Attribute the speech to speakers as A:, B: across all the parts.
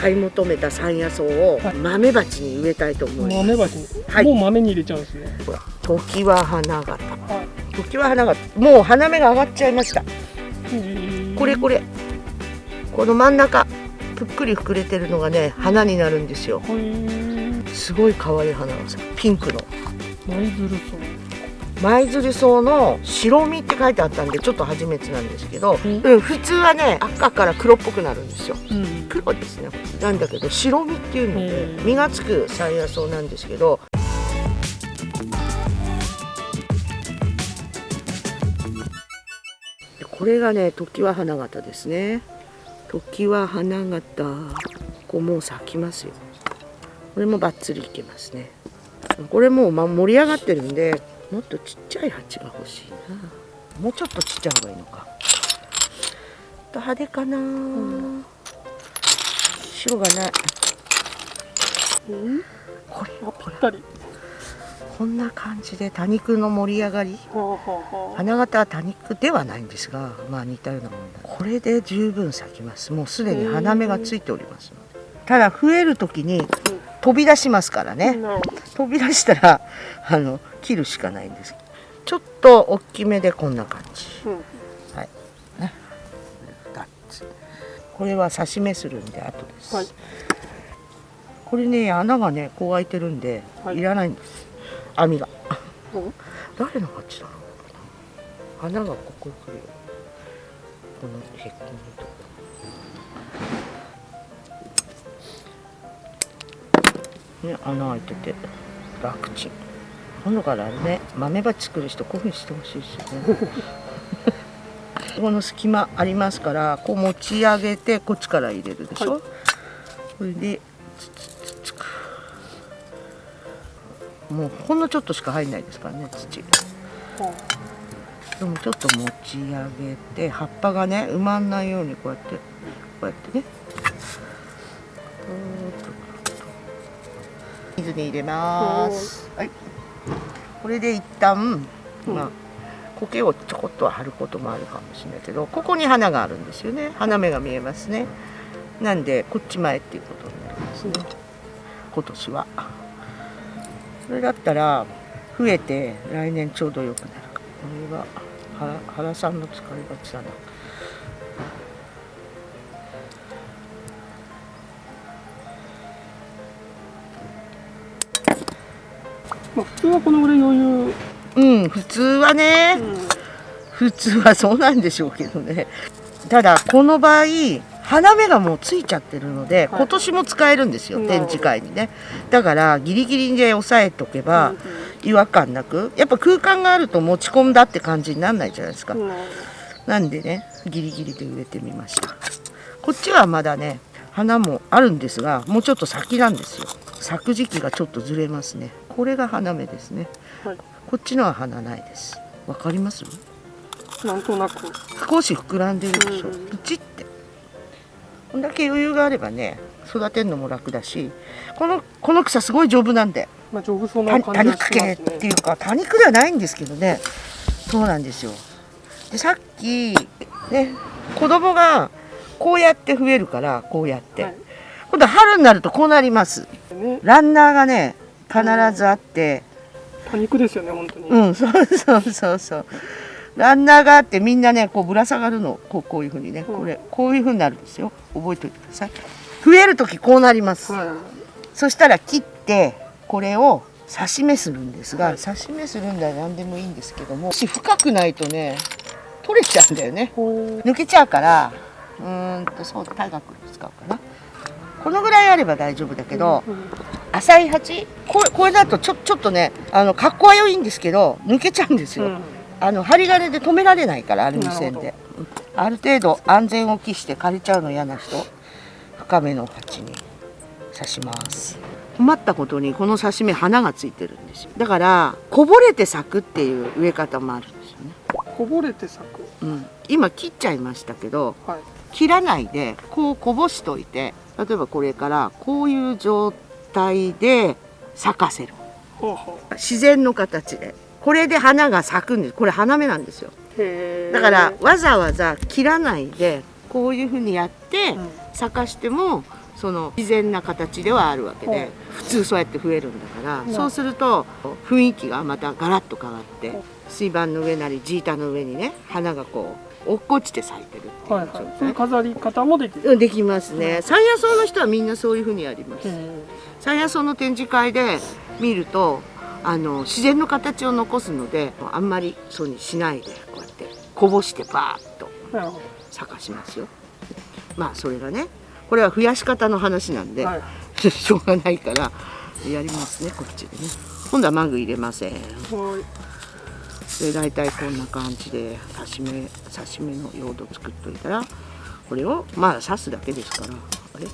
A: 買い求めた山野草を豆鉢に植えたいと思います。
B: 豆鉢。に、
A: はい。
B: もう豆に入れちゃうんですね。
A: ほら時は花形。
B: はい。
A: 時は花形。もう花芽が上がっちゃいました。これこ
B: れ。
A: れこの真ん中ぷっくり膨れてるのがね花になるんですよ。すごい可愛い花がさピンクの。
B: 舞鶴
A: 舞鶴草の白身って書いてあったんでちょっと初めてなんですけど、
B: うん。
A: うん、普通はね赤から黒っぽくなるんですよ。
B: 草うん。
A: 黒ですねなんだけど白身っていうので
B: うん
A: 実がつく山野草なんですけどこれがね時は花形ですね。時は花形。ここもう咲きますよ。これもバッツリいけますね。これもうま盛り上がってるんでもっとちっちゃい鉢が欲しいな。もうちょっとちっちゃい方がいいのか。と派手かな、
B: ん
A: 白がない。
B: うん。
A: これ
B: あぴったり。
A: こんな感じで多肉の盛り上がり。花形は多肉ではないんですがまあ似たようなもんだ。これで十分咲きます。もうすでに花芽がついておりますので。ただ増える時に飛び出しますからね、飛び出したら あの切るしかないんです。ちょっと大きめでこんな感じ。
B: うん。
A: はい。ね。2つこれは刺し目するんで後です、
B: はい。
A: これね穴がねこう開いてるんで、
B: はい。
A: い、らないんです。網が。
B: うん。
A: 誰の鉢だろう。穴がここに来るよ。このへっこみとね穴開いてて楽ちん。今度からね豆鉢作る人こういうふうにしてほしいですよね。この隙間ありますからこう持ち上げてこっちから入れるでしょ、
B: はい
A: これでつつつつく。もうほんのちょっとしか入んないですからね土。
B: は
A: でもちょっと持ち上げて葉っぱがね埋まんないようにこうやってこうやってね水に入れます。はい。これで一旦
B: うん。
A: まあ苔をちょこっとは張ることもあるかもしれないけどここに花があるんですよね。花芽が見えますね。なんでこっち前っていうことになりますね。今年は。それだったら増えて来年ちょうど良くなるか。これは原原さんの使いがちだな
B: まあ普通はこのぐらい余裕。
A: うん普通はね、
B: うん
A: 普通はそうなんでしょうけどね。ただこの場合花芽がもうついちゃってるので、
B: はい。
A: 今年も使えるんですよ展示会にね。だからギリギリで押さえとけば
B: うん
A: 違和感なく。やっぱ空間があると持ち込んだって感じにならないじゃないですか、
B: な
A: んでねギリギリで植えてみました。こっちはまだね花もあるんですがもうちょっと先なんですよ。咲く時期がちょっとずれますねこれが花芽ですね。
B: はい。
A: こっちのは花ないです。わかります？
B: なんとなく。
A: 少し膨らんでるでしょ、
B: うん
A: プチって。こんだけ余裕があればね育てるのも楽だしこのこの草すごい丈夫なんで。
B: まあ丈夫そう
A: た
B: な感じが
A: 多肉系
B: しね
A: っていうか多肉ではないんですけどね。そうなんですよ。でさっきね子供がこうやって増えるからこうやって、
B: はい。
A: 今度は春になるとこうなります。
B: ね。
A: ランナーがね必ずあって。
B: 多肉ですよね本当に。
A: うんそうそうそうそう。ランナーがあってみんなねこうぶら下がるの。こうこういうふうにね。これこういうふうになるんですよ。覚えておいてください。増える時こうなります。
B: はい。
A: そしたら切ってこれを刺し目するんですが、
B: はい。
A: 刺し目するんだら何でもいいんですけども深くないとね取れちゃうんだよね。
B: ほ
A: 抜けちゃうからうーんとそう大学使うかな。このぐらいあれば大丈夫だけど、
B: うん
A: 浅い鉢これこれだとちょちょっとねあの格好は良いんですけど抜けちゃうんですよ、
B: うん。
A: あの針金で止められないからアルミ線で。うんある程度安全を期して枯れちゃうの嫌な人深めの鉢に刺します。困ったことにこの刺し目花がついてるんですよ。だからこぼれて咲くっていう植え方もあるんですよね、
B: こぼれて咲く？
A: うん、今切っちゃいましたけど
B: はい。
A: 切らないでこうこぼしといて例えばこれからこういう状態で咲かせる。自然の形で。これで花が咲くんです。これ花芽なんですよ。だからわざわざ切らないでこういうふうにやって
B: うん。
A: 咲かしてもその自然な形ではあるわけで、
B: はい
A: 普通そうやって増えるんだから、
B: うん。
A: そうすると雰囲気がまたガラッと変わって水盤の上なりジータの上にね花がこう落っこちて咲いてるっていう
B: はいはい。
A: 状態。
B: そういう飾り方もできる。
A: うんできますね。山野草の人はみんなそういうふうにやります。
B: へ
A: 山野草の展示会で見るとあの自然の形を残すのであんまりそうにしないでこうやってこぼしてバーッと咲かしますよまあそれがねこれは増やし方の話なんで、
B: ど。はい。
A: しょうがないからやりますねこっちでね今度はマグ入れません
B: はい。
A: で大体こんな感じで刺し目刺し目の用土作っといたらこれをまあ刺すだけですからあれ？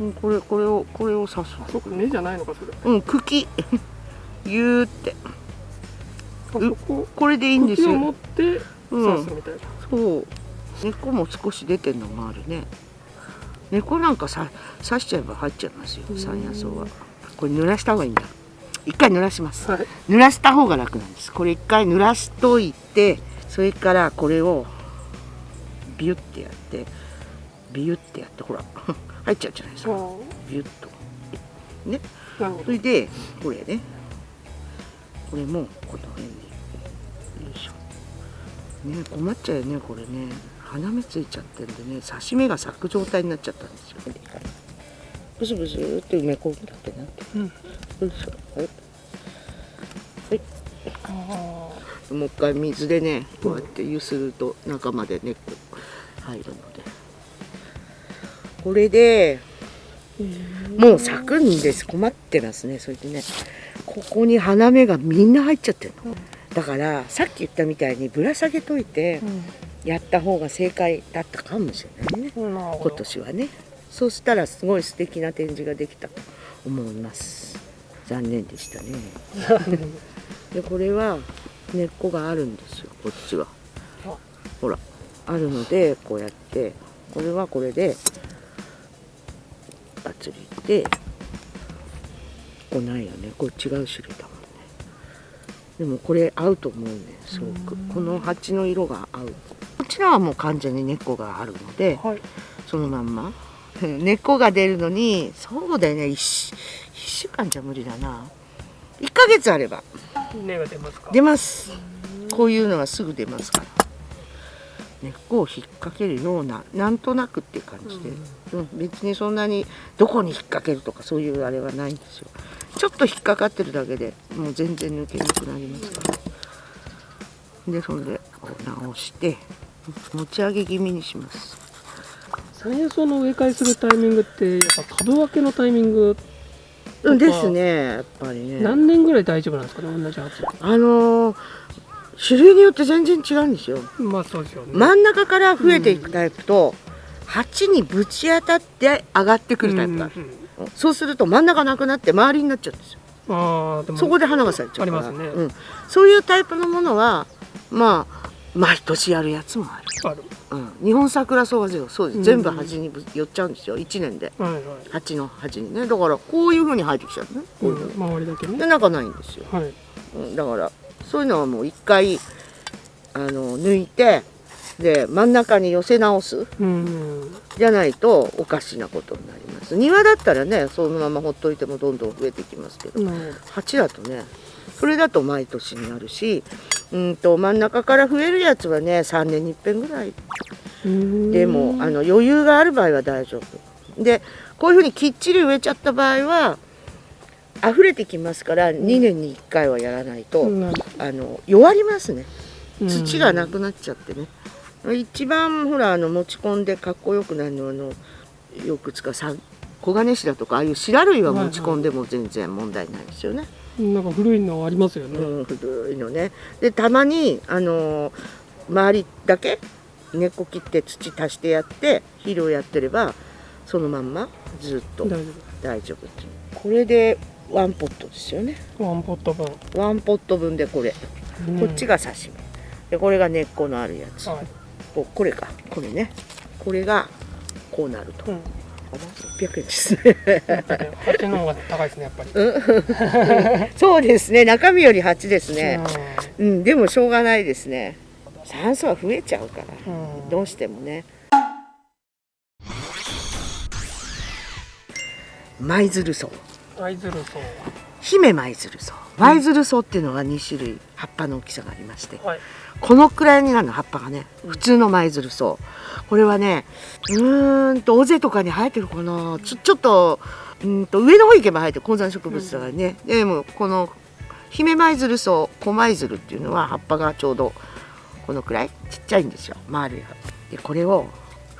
A: うんこれこれをこれを刺す
B: そっか根じゃないのかそれ。
A: うん茎ゆーって
B: そこ
A: これでいいんです
B: 茎を
A: よ
B: 持って刺すみたいな。
A: そう根っこも少し出てんのもあるね根っこなんかさ刺しちゃえば入っちゃいますよ山野草はこれ濡らした方がいいんだ一回濡らします
B: はい。
A: 濡らした方が楽なんですこれ一回濡らしといてそれからこれをビュッてやってビュッてやってほら入っちゃうじゃないですか。
B: あ。
A: ビュッと。ね。それでこれね。これもこの辺によいしょ。ね困っちゃうよねこれね。花芽ついちゃってんでね。刺し目が咲く状態になっちゃったんですよ。ねブスブスって埋め込むだけなって
B: うん。
A: よい。はい。
B: あ
A: もう一回水でねこうやってゆすると中まで根っこ入るのでこれで
B: あ。
A: もう咲くんです。困ってますね。それでねここに花芽がみんな入っちゃってるの。だからさっき言ったみたいにぶら下げといてやった方が正解だったかもしれないね。今
B: ど。
A: 年はね。そうしたらすごい素敵な展示ができたと思います。残念でしたね。でこれは根っこがあるんですよ。こっちは。
B: あ。
A: ほら。あるのでこうやって。これはこれでバツリってここないよね。これ違う種類だもんね。でもこれ合うと思うねすごく。この鉢の色が合う。こちらはもう完全に根っこがあるので
B: はい。
A: そのまんま。根っこが出るのにそうだよね。1, 週間じゃ無理だな。1ヶ月あれば。
B: 根が出ますか？
A: 出ます。こういうのはすぐ出ますから根っこを引っ掛けるようななんとなくっていう感じで、うん。別にそんなにどこに引っ掛けるとかそういうあれはないんですよ。ちょっと引っかかってるだけでもう全然抜けなくなりますから。でそれでこう直して持ち上げ気味にします。
B: 山野草の植え替えするタイミングってやっぱ株分けのタイミング
A: うん。ですねやっぱりね。
B: 何年ぐらい大丈夫なんですかね同じ鉢。
A: あのー種類によって全然違うんですよ。
B: まあそうですよね。
A: 真ん中から増えていくタイプと、鉢にぶち当たって上がってくるタイプがある、
B: うんうん
A: そうすると真ん中なくなって周りになっちゃうんですよ。
B: ああでも
A: そこで花が咲いちゃうから。
B: ありますね。
A: うん、そういうタイプのものはまあ毎年やるやつもある、
B: ある。
A: うん、日本桜草はそうです、
B: うん
A: 全部鉢にぶ寄っちゃうんですよ。1年で。
B: はいはい。
A: 鉢の鉢にね。だからこういう風に生えてきちゃうね。こういうふうに、
B: うん。周りだけね。
A: で中ないんですよ。
B: はい。
A: うん。だからそういうのはもう一回あの抜いてで真ん中に寄せ直す
B: うん。
A: じゃないとおかしなことになります庭だったらねそのままほっといてもどんどん増えてきますけど
B: なる
A: 鉢だとねそれだと毎年になるしうんと真ん中から増えるやつはね3年に一遍ぐらい。でもあの余裕がある場合は大丈夫でこういうふうにきっちり植えちゃった場合は溢れてきますから2年に1回はやらないと、
B: うん。
A: あの弱りますね。土がなくなっちゃってね、一番ほらあの持ち込んでかっこよくなるのはあのよくつかさ黄金シダとかああいうシダ類は持ち込んでも全然問題ないですよね、
B: なんか古いのありますよね。
A: うん、古いのね。でたまにあのー周りだけ根っこ切って土足してやって肥料やってればそのまんまずっと
B: 大丈
A: 大丈夫これでワンポットですよね。
B: 夫。ワンポット分。
A: ワンポット分でこれ、こっちが刺身。でこれが根っこのあるやつ、
B: はい。
A: ここれか。これね。これがこうなると、
B: うん。
A: あ600円ですね。
B: 鉢の方が高いですねやっぱり。
A: そうですね。中身より8ですね。
B: うん。
A: うん、でもしょうがないですね。酸素は増えちゃうから。
B: うん。
A: どうしてもね。舞鶴草
B: 舞鶴草
A: 姫舞鶴草舞鶴草っていうのは2種類葉っぱの大きさがありまして。
B: はい。
A: このくらいになるの葉っぱがね普通の舞鶴草これはねうーんと尾瀬とかに生えてるかな。ちょちょっとうーんと上の方行けば生えてる高山植物だからね、でもこの姫舞鶴草小舞鶴っていうのは葉っぱがちょうどこのくらいちっちゃいんですよ。丸い葉でこれを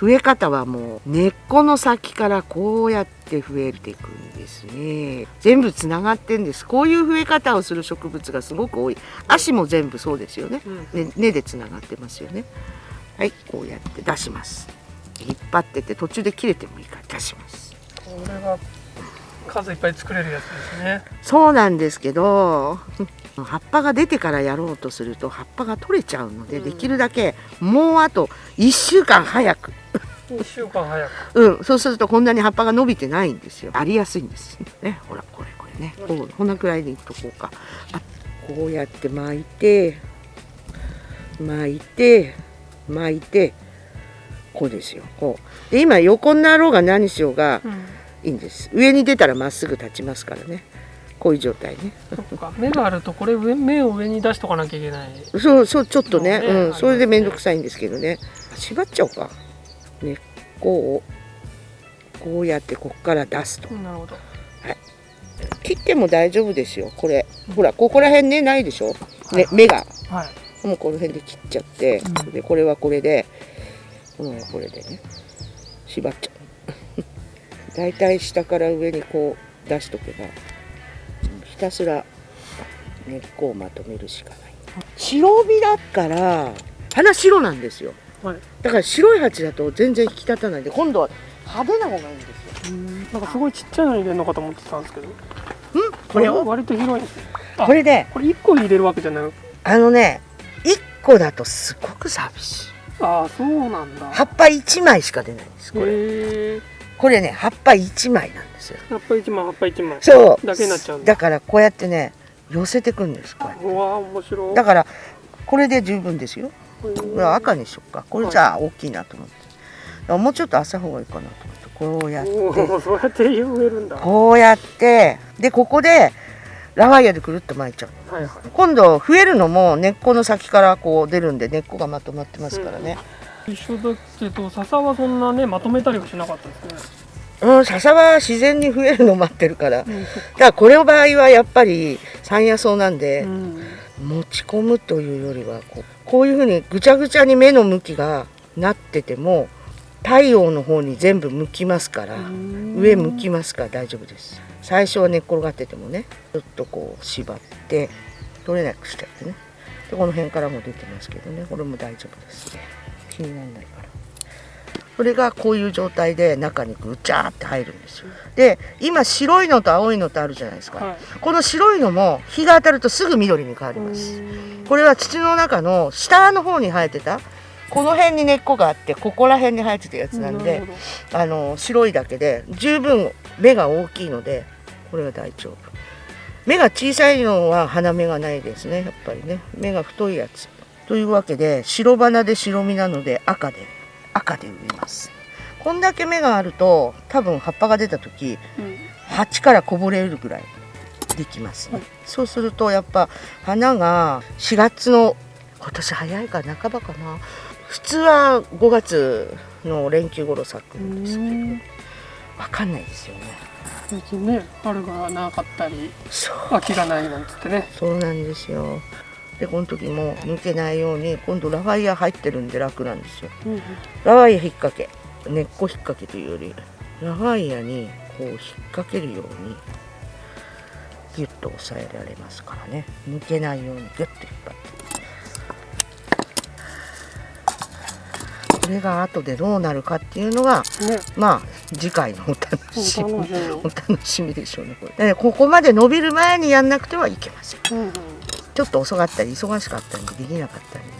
A: 増え方はもう根っこの先からこうやって増えていくんですね。全部つながってんです。こういう増え方をする植物がすごく多い。足も全部そうですよね。
B: うん。
A: ね根でつながってますよね。はいこうやって出します。引っ張ってて途中で切れてもいいから出します。
B: これが数いっぱい作れるやつですね。
A: そうなんですけど 葉っぱが出てからやろうとすると葉っぱが取れちゃうので、
B: うん。
A: できるだけもうあと1週間早く
B: 1週間早く。
A: うん。そうするとこんなに葉っぱが伸びてないんですよ。ありやすいんですね。ほらこれこれね。こうこんなくらいでいっとこうか。あこうやって巻いて巻いて巻いてこうですよ。こう。で今横になろうが何しようが
B: うん。
A: いいんです。上に出たらまっすぐ立ちますからね。こういう状態ね。
B: そっか。芽があるとこれ上芽を上に出しとかなきゃいけない。
A: そうそうちょっとね。
B: ね
A: うん、それで面倒くさいんですけどね。縛っちゃおうか根っこをこうやってこっから出すと。
B: なるほど。
A: 切っても大丈夫ですよこれ。ほらここら辺ねないでしょ、ね、芽が。
B: はい。
A: もうこの辺で切っちゃって、
B: うん。
A: でこれはこれでこのこれでね縛っちゃう。だいたい下から上にこう出しとけばひたすら根っこをまとめるしかない。白帯だから花白なんですよ
B: はい。
A: だから白い鉢だと全然引き立たないんで今度は派手な方がいいんですよ。
B: うん。なんかすごいちっちゃいの入れるのかと思ってたんですけど。
A: ん？これを？
B: 割と広いんですね。あ
A: これで？
B: これ1個入れるわけじゃない
A: あのね1個だとすごく寂しい。
B: ああそうなんだ。
A: 葉っぱ1枚しか出ないんですこれ。これね葉っぱ1枚なんですよ。
B: 葉っぱ1枚葉っぱ1枚。
A: そう。
B: だけになっちゃうんだ。
A: だからこうやってね寄せてくんですこうやって。
B: うわー面白い。
A: だからこれで十分ですよ赤にしよっか。これじゃあ大きいなと思って。もうちょっと浅い方がいいかなと思って。こうやって。
B: そうやって植えるんだ。は
A: こうやって。でここでラワイヤーでくるっと巻いちゃう。
B: いはい。
A: 今度増えるのも根っこの先からこう出るんで根っこがまとまってますからね、
B: 一緒だけど笹はそんなねまとめたりはしなかったですね。
A: うん、笹は自然に増えるの待ってるから。だからこれの場合はやっぱり山野草なんで、
B: うん
A: 持ち込むというよりはこうこういうふうにぐちゃぐちゃに目の向きがなってても太陽の方に全部向きますから、上向きますから大丈夫です。最初は寝っ転がっててもねちょっとこう縛って取れなくしてってね。でこの辺からも出てますけどね。これも大丈夫です。気にならないからこれがこういう状態で中にぐちゃーって入るんですよ。で今白いのと青いのとあるじゃないですか、
B: はい。
A: この白いのも日が当たるとすぐ緑に変わります。これは土の中の下の方に生えてたこの辺に根っこがあってここら辺に生えてたやつなんで、あの白いだけで十分芽が大きいのでこれは大丈夫。芽が小さいのは花芽がないですねやっぱりね。芽が太いやつ。というわけで白花で白身なので赤で赤で植えます。こんだけ芽があると多分葉っぱが出た時
B: うん。
A: 鉢からこぼれるぐらいできますね、
B: はい。
A: そうするとやっぱ花が4月の今年早いか半ばかな。普通は5月の連休頃咲くんですけど
B: うん。
A: わかんないですよね。
B: 最近ね春がなかったり秋がないなんつってね。
A: そうなんですよでこの時も抜けないように今度ラファイア入ってるんで楽なんですよ。
B: うん
A: ラファイア引っ掛け。根っこ引っ掛けというよりラファイアにこう引っ掛けるようにギュッと押さえられますからね。抜けないようにギュッと引っ張ってこれが後でどうなるかっていうのが
B: ね。
A: まあ次回のお楽しみ。
B: お楽しみ。
A: でしょうねこれ。でここまで伸びる前にやんなくてはいけません。
B: うんうん
A: ちょっと遅かったり忙しかったりできなかったりね。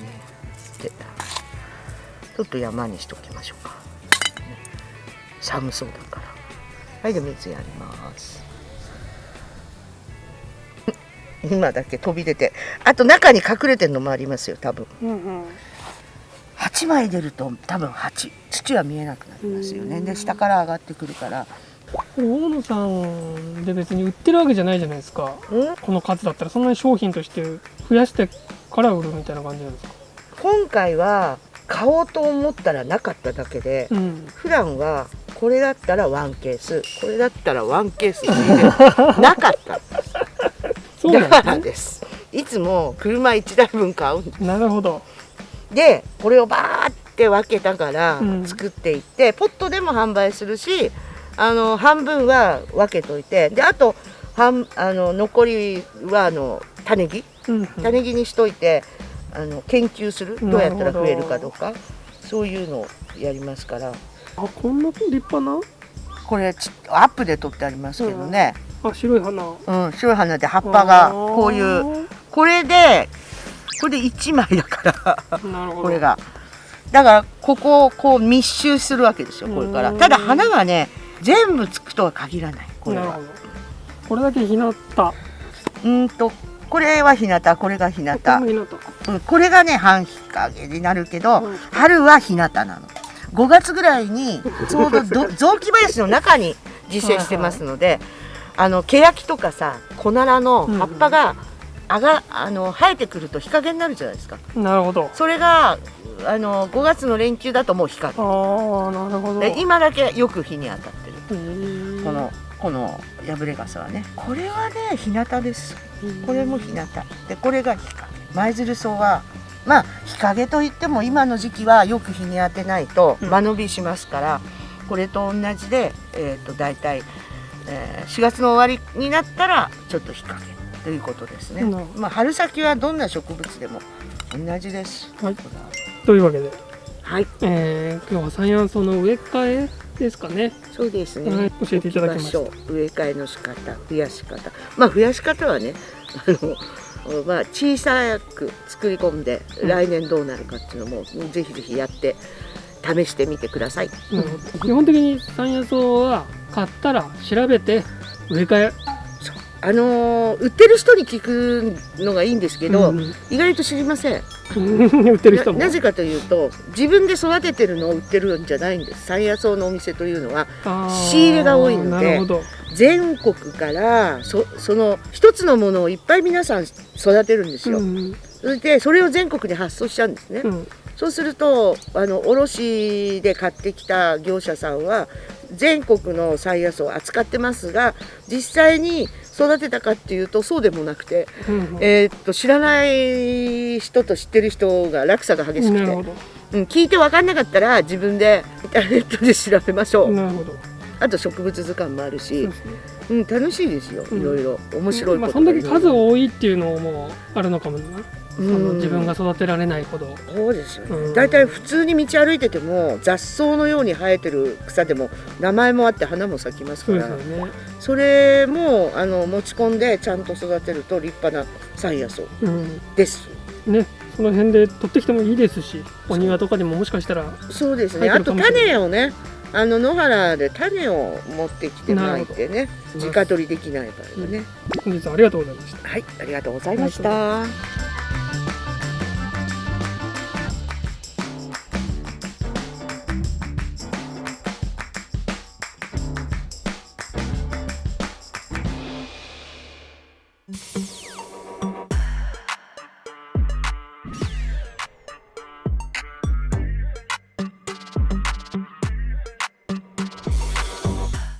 A: でちょっと山にしときましょうか、ね。寒そうだから。はいで水やります。今だけ飛び出て。あと中に隠れてるのもありますよ多分。
B: うんうん。
A: 8枚出ると多分8土は見えなくなりますよね。で下から上がってくるから
B: 大野さんで別に売ってるわけじゃないじゃないですか。
A: うん？
B: この数だったらそんなに商品として増やしてから売るみたいな感じなんですか？
A: 今回は買おうと思ったらなかっただけで、
B: うん。
A: 普段はこれだったらワンケースこれだったらワンケース なかった。
B: そう
A: だから
B: なんで
A: です。いつも車1台分買うん
B: す。ねなるほど。
A: でこれをバーって分けたから
B: うん。
A: 作っていって、ポットでも販売するしあの半分は分けといてであと半あの残りはあの種木？
B: うん
A: 種木にしといてあの研究する？
B: うん
A: ど。うやったら増えるかどうかそういうのをやりますから。
B: あこんな立派な？
A: これちアップで撮ってありますけどね、
B: あ白い花。
A: うん白い花で葉っぱがこういうこれでこれで1枚だから。これが。だからここをこう密集するわけですよこれから。
B: うん。
A: ただ花がね全部つくとは限らないこれは。
B: これだけ日向。こ
A: うんとこれは日向これが日向。
B: れも日向。
A: うんこれがね半日陰になるけど、
B: うん
A: 春は日向なの。5月ぐらいに ちょうどど雑木林の中に実践してますのであのケヤキとかさコナラの葉っぱがあがあの生えてくると日陰になるじゃないですか。
B: なるほど。
A: それがあの5月の連休だともう日陰
B: ああなるほど。
A: で今だけよく日に当たってこのこの破れ傘はね。これはね日向です。これも日向。でこれが日陰。舞鶴草はまあ日陰といっても今の時期はよく日に当てないと
B: うん。
A: 間延びしますから、これと同じで、えー、と大体、えー4月の終わりになったらちょっと日陰。ということですね、
B: なるほ
A: まあ、春先はどんな植物でも同じです。
B: はい。というわけで、
A: はい。
B: えー今日は山野草の植え替えですかね。
A: そうですね、
B: はい教えていただきました
A: 置き場所植え替えの仕方増やし方。まあ増やし方はねあのまあ小さく作り込んで
B: うん。
A: 来年どうなるかっていうのも、ぜひぜひやって試してみてください、
B: なるほど基本的に山野草は買ったら調べて植え替え。
A: あのー売ってる人に聞くのがいいんですけど、
B: うん。
A: 意外と知りません
B: 売ってる人も。
A: ななぜかというと自分で育ててるのを売ってるんじゃないんです。山野草のお店というのは仕入れが多いので全国からそその一つのものをいっぱい皆さん育てるんですよ、
B: うん
A: それでそれを全国に発送しちゃうんですね、
B: うん。
A: そうするとあの卸で買ってきた業者さんは全国の山野草を扱ってますが実際に育てたかっていうとそうでもなくて、
B: うん
A: えーっと知らない人と知ってる人が落差が激しくて、うん、聞いて分かんなかったら自分でインターネットで調べましょう、
B: なるほど。
A: あと植物図鑑もあるし
B: ね。
A: うん、楽しいですよ、
B: うん。
A: いろいろ。面白い
B: まあ、
A: こと
B: そんだけ数
A: が
B: 多いっていうのもあるのかもな、その自分が育てられないほど。
A: そうですよね、
B: うん。
A: だいたい普通に道歩いてても雑草のように生えてる草でも名前もあって花も咲きますから。それもあの持ち込んでちゃんと育てると立派な山野草
B: うん。
A: です。
B: ね、その辺で取ってきてもいいですしお庭とかでももしかしたら
A: そうですね。あと種をねあの野原で種を持ってきてまいてね。
B: ど。
A: 直取りできない場合はね、
B: 本日はありがとうございました。
A: はいありがとうございました。